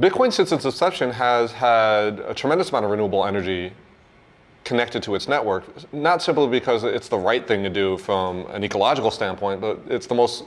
Bitcoin, since its inception, has had a tremendous amount of renewable energy connected to its network, not simply because it's the right thing to do from an ecological standpoint, but it's the most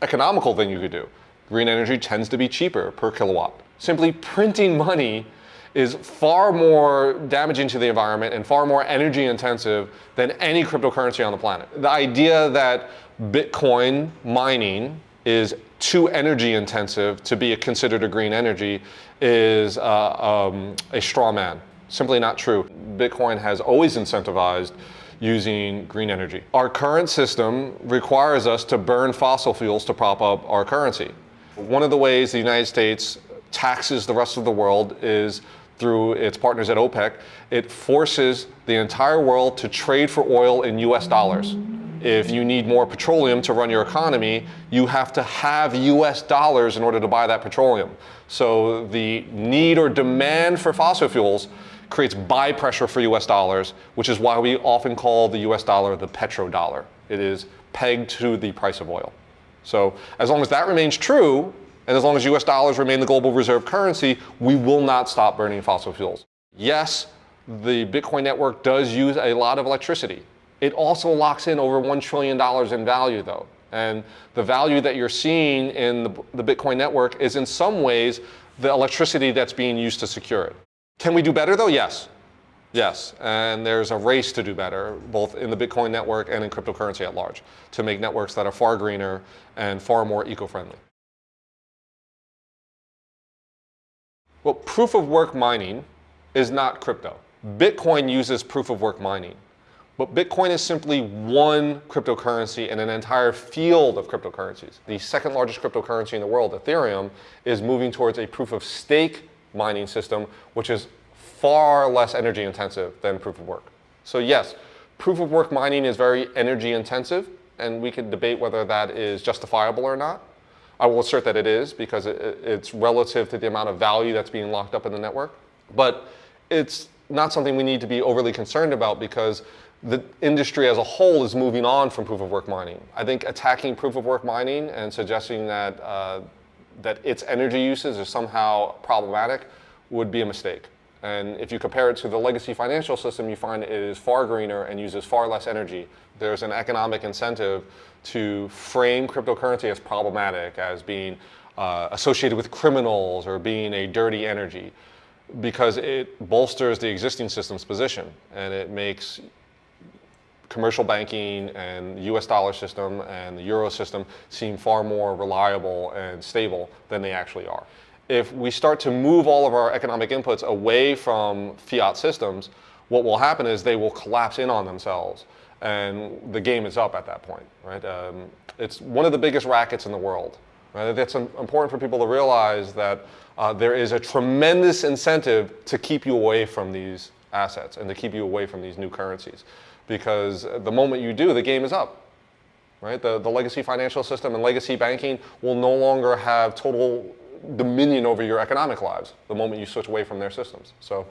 economical thing you could do. Green energy tends to be cheaper per kilowatt. Simply printing money is far more damaging to the environment and far more energy intensive than any cryptocurrency on the planet. The idea that Bitcoin mining is too energy intensive to be considered a green energy is uh, um, a straw man. Simply not true. Bitcoin has always incentivized using green energy. Our current system requires us to burn fossil fuels to prop up our currency. One of the ways the United States taxes the rest of the world is through its partners at OPEC. It forces the entire world to trade for oil in US dollars. If you need more petroleum to run your economy, you have to have US dollars in order to buy that petroleum. So the need or demand for fossil fuels creates buy pressure for US dollars, which is why we often call the US dollar the petrodollar. It is pegged to the price of oil. So as long as that remains true, and as long as US dollars remain the global reserve currency, we will not stop burning fossil fuels. Yes, the Bitcoin network does use a lot of electricity. It also locks in over $1 trillion in value though. And the value that you're seeing in the, Bitcoin network is in some ways the electricity that's being used to secure it. Can we do better though? Yes. Yes, and there's a race to do better, both in the Bitcoin network and in cryptocurrency at large, to make networks that are far greener and far more eco-friendly. Well, proof of work mining is not crypto. Bitcoin uses proof of work mining. But Bitcoin is simply one cryptocurrency in an entire field of cryptocurrencies. The second largest cryptocurrency in the world, Ethereum, is moving towards a proof of stake mining system, which is far less energy intensive than proof of work. So yes, proof of work mining is very energy intensive, and we could debate whether that is justifiable or not. I will assert that it is because it, it's relative to the amount of value that's being locked up in the network. But it's not something we need to be overly concerned about because the industry as a whole is moving on from proof of work mining. I think attacking proof of work mining and suggesting that, uh, that its energy uses are somehow problematic would be a mistake. And if you compare it to the legacy financial system, you find it is far greener and uses far less energy. There's an economic incentive to frame cryptocurrency as problematic, as being uh, associated with criminals or being a dirty energy because it bolsters the existing system's position and it makes commercial banking and the US dollar system and the euro system seem far more reliable and stable than they actually are. If we start to move all of our economic inputs away from fiat systems, what will happen is they will collapse in on themselves and the game is up at that point, right? Um, it's one of the biggest rackets in the world. Right? It's important for people to realize that uh, there is a tremendous incentive to keep you away from these assets and to keep you away from these new currencies because the moment you do, the game is up. Right? The, the legacy financial system and legacy banking will no longer have total dominion over your economic lives the moment you switch away from their systems. So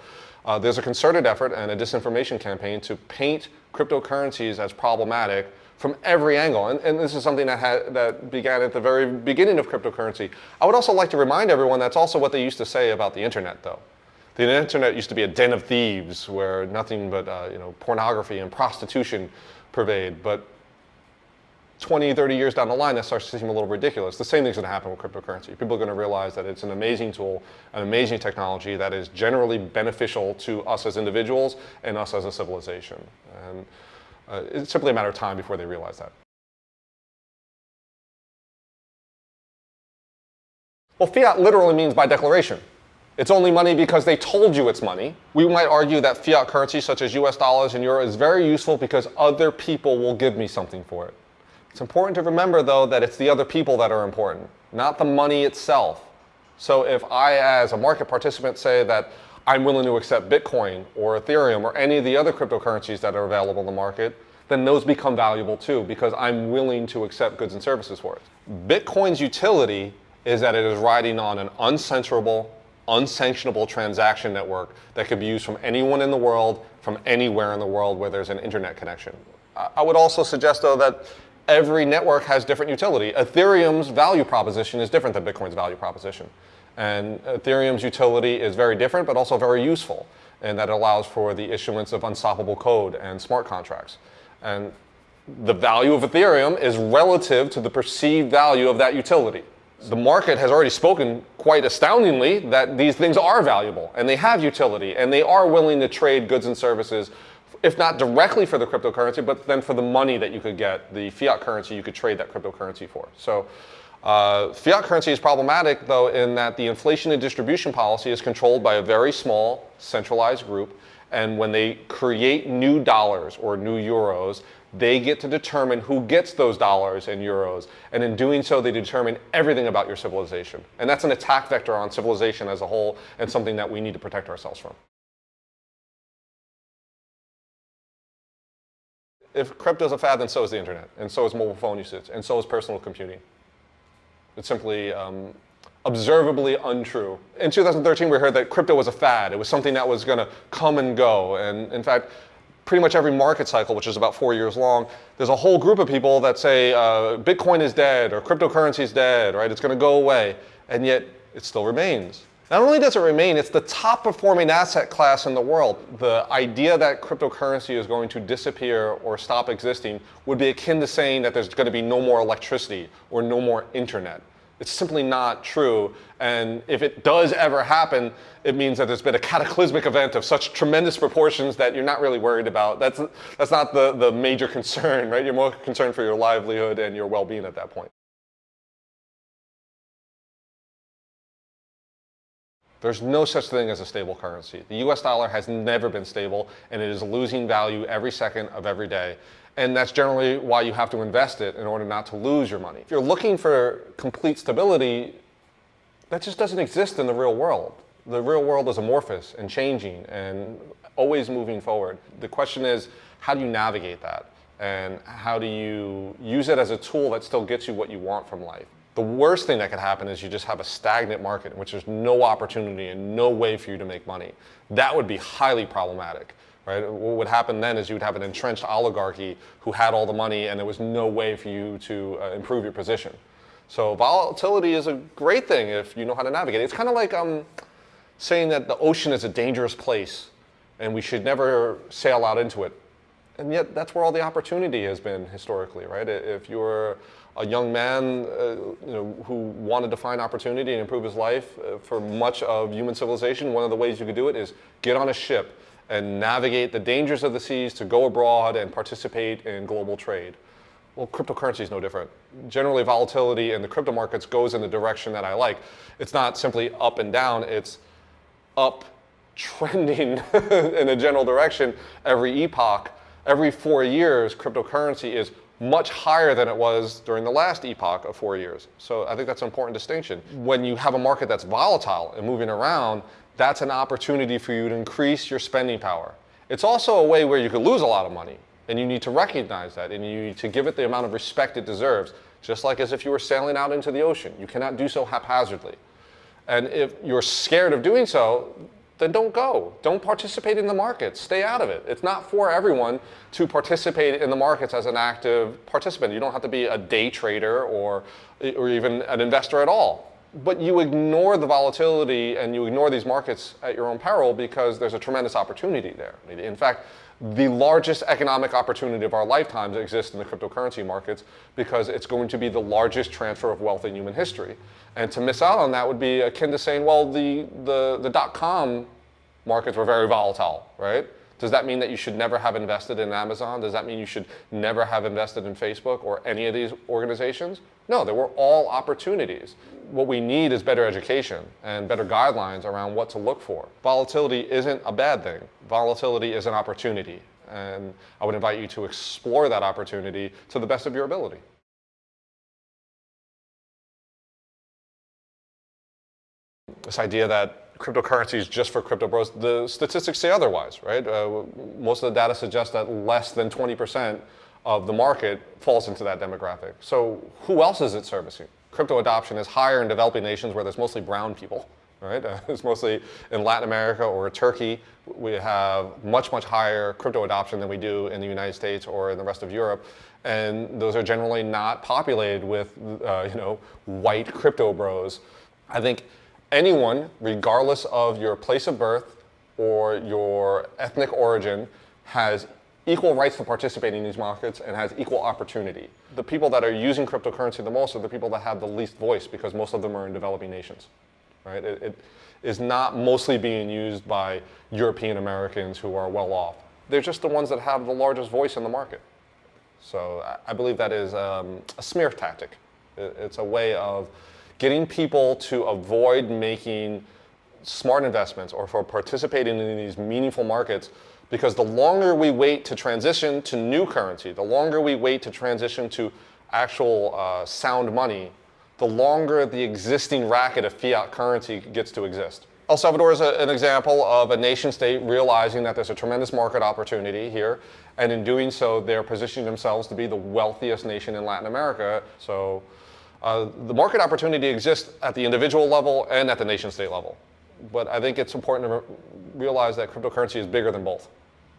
uh, there's a concerted effort and a disinformation campaign to paint cryptocurrencies as problematic from every angle. And, and this is something that, had, that began at the very beginning of cryptocurrency. I would also like to remind everyone that's also what they used to say about the internet though. The internet used to be a den of thieves where nothing but uh, you know, pornography and prostitution pervade. But 20, 30 years down the line, that starts to seem a little ridiculous. The same thing's going to happen with cryptocurrency. People are going to realize that it's an amazing tool, an amazing technology that is generally beneficial to us as individuals and us as a civilization. And uh, it's simply a matter of time before they realize that. Well, fiat literally means by declaration. It's only money because they told you it's money. We might argue that fiat currency such as US dollars and euro is very useful because other people will give me something for it. It's important to remember though that it's the other people that are important, not the money itself. So if I as a market participant say that I'm willing to accept Bitcoin or Ethereum or any of the other cryptocurrencies that are available in the market, then those become valuable too because I'm willing to accept goods and services for it. Bitcoin's utility is that it is riding on an uncensorable, unsanctionable transaction network that could be used from anyone in the world, from anywhere in the world where there's an internet connection. I would also suggest though that every network has different utility. Ethereum's value proposition is different than Bitcoin's value proposition. And Ethereum's utility is very different, but also very useful. And that allows for the issuance of unstoppable code and smart contracts. And the value of Ethereum is relative to the perceived value of that utility. The market has already spoken quite astoundingly that these things are valuable and they have utility and they are willing to trade goods and services, if not directly for the cryptocurrency, but then for the money that you could get, the fiat currency you could trade that cryptocurrency for. So uh, fiat currency is problematic though in that the inflation and distribution policy is controlled by a very small centralized group and when they create new dollars or new euros, they get to determine who gets those dollars and euros. And in doing so, they determine everything about your civilization. And that's an attack vector on civilization as a whole and something that we need to protect ourselves from. If crypto is a fad, then so is the internet, and so is mobile phone usage, and so is personal computing. It's simply um, observably untrue. In 2013, we heard that crypto was a fad. It was something that was going to come and go. And in fact, pretty much every market cycle, which is about four years long, there's a whole group of people that say uh, Bitcoin is dead or cryptocurrency is dead, right? It's going to go away. And yet it still remains. Not only does it remain, it's the top performing asset class in the world. The idea that cryptocurrency is going to disappear or stop existing would be akin to saying that there's going to be no more electricity or no more internet. It's simply not true. And if it does ever happen, it means that there's been a cataclysmic event of such tremendous proportions that you're not really worried about. That's, that's not the, the major concern, right? You're more concerned for your livelihood and your well-being at that point. There's no such thing as a stable currency. The US dollar has never been stable and it is losing value every second of every day. And that's generally why you have to invest it in order not to lose your money. If you're looking for complete stability, that just doesn't exist in the real world. The real world is amorphous and changing and always moving forward. The question is, how do you navigate that? And how do you use it as a tool that still gets you what you want from life? The worst thing that could happen is you just have a stagnant market in which there's no opportunity and no way for you to make money. That would be highly problematic. Right? What would happen then is you would have an entrenched oligarchy who had all the money and there was no way for you to uh, improve your position. So volatility is a great thing if you know how to navigate. It's kind of like um, saying that the ocean is a dangerous place and we should never sail out into it. And yet that's where all the opportunity has been historically, right? If you're a young man uh, you know, who wanted to find opportunity and improve his life uh, for much of human civilization, one of the ways you could do it is get on a ship and navigate the dangers of the seas to go abroad and participate in global trade. Well, cryptocurrency is no different. Generally, volatility in the crypto markets goes in the direction that I like. It's not simply up and down, it's up trending in a general direction every epoch. Every four years, cryptocurrency is much higher than it was during the last epoch of four years. So I think that's an important distinction. When you have a market that's volatile and moving around, that's an opportunity for you to increase your spending power. It's also a way where you could lose a lot of money and you need to recognize that and you need to give it the amount of respect it deserves, just like as if you were sailing out into the ocean. You cannot do so haphazardly. And if you're scared of doing so, then don't go. Don't participate in the markets. Stay out of it. It's not for everyone to participate in the markets as an active participant. You don't have to be a day trader or, or even an investor at all but you ignore the volatility and you ignore these markets at your own peril because there's a tremendous opportunity there. In fact, the largest economic opportunity of our lifetimes exists in the cryptocurrency markets because it's going to be the largest transfer of wealth in human history. And to miss out on that would be akin to saying, well, the, the, the dot-com markets were very volatile, right? Does that mean that you should never have invested in Amazon? Does that mean you should never have invested in Facebook or any of these organizations? No, they were all opportunities. What we need is better education and better guidelines around what to look for. Volatility isn't a bad thing. Volatility is an opportunity. And I would invite you to explore that opportunity to the best of your ability. This idea that cryptocurrencies just for crypto bros. The statistics say otherwise, right? Uh, most of the data suggests that less than 20% of the market falls into that demographic. So who else is it servicing? Crypto adoption is higher in developing nations where there's mostly brown people, right? Uh, it's mostly in Latin America or Turkey. We have much, much higher crypto adoption than we do in the United States or in the rest of Europe. And those are generally not populated with, uh, you know, white crypto bros. I think anyone, regardless of your place of birth or your ethnic origin, has equal rights to participate in these markets and has equal opportunity. The people that are using cryptocurrency the most are the people that have the least voice because most of them are in developing nations. Right? It, it is not mostly being used by European Americans who are well off. They're just the ones that have the largest voice in the market. So I, believe that is um, a smear tactic. It, it's a way of getting people to avoid making smart investments or for participating in these meaningful markets because the longer we wait to transition to new currency, the longer we wait to transition to actual uh, sound money, the longer the existing racket of fiat currency gets to exist. El Salvador is a, an example of a nation state realizing that there's a tremendous market opportunity here, and in doing so, they're positioning themselves to be the wealthiest nation in Latin America. So uh, the market opportunity exists at the individual level and at the nation state level. But I think it's important to re realize that cryptocurrency is bigger than both.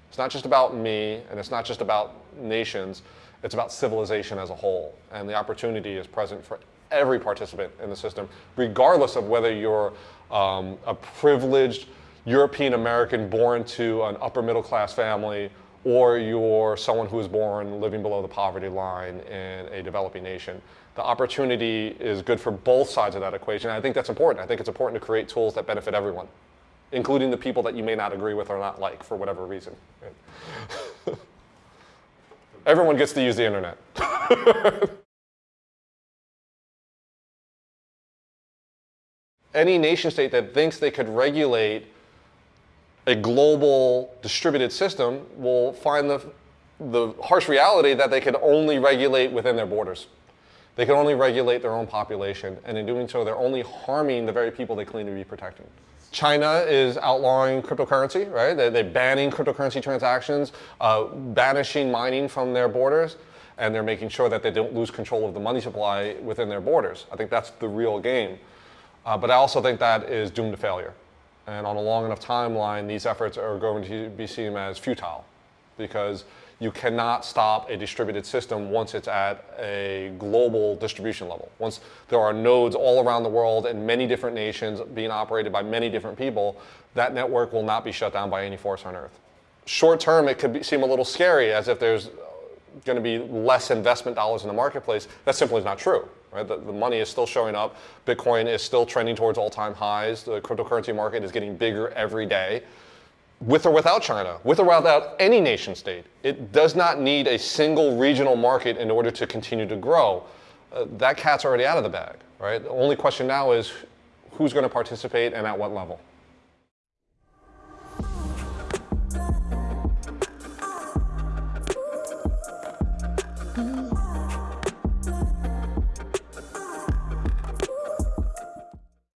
It's not just about me, and it's not just about nations, it's about civilization as a whole. And the opportunity is present for every participant in the system, regardless of whether you're um, a privileged European American born to an upper middle class family or you're someone who was born living below the poverty line in a developing nation. The opportunity is good for both sides of that equation. I think that's important. I think it's important to create tools that benefit everyone including the people that you may not agree with or not like for whatever reason. Everyone gets to use the internet. Any nation state that thinks they could regulate a global distributed system will find the, the harsh reality that they can only regulate within their borders. They can only regulate their own population, and in doing so, they're only harming the very people they claim to be protecting. China is outlawing cryptocurrency, right? They're, they're banning cryptocurrency transactions, uh, banishing mining from their borders, and they're making sure that they don't lose control of the money supply within their borders. I think that's the real game. Uh, but I also think that is doomed to failure. And on a long enough timeline, these efforts are going to be seen as futile because you cannot stop a distributed system once it's at a global distribution level. Once there are nodes all around the world in many different nations being operated by many different people, that network will not be shut down by any force on earth. Short term, it could be, seem a little scary as if there's going to be less investment dollars in the marketplace. That simply is not true. Right? The, the money is still showing up. Bitcoin is still trending towards all-time highs. The cryptocurrency market is getting bigger every day with or without China, with or without any nation state. It does not need a single regional market in order to continue to grow. Uh, that cat's already out of the bag, right? The only question now is who's going to participate and at what level.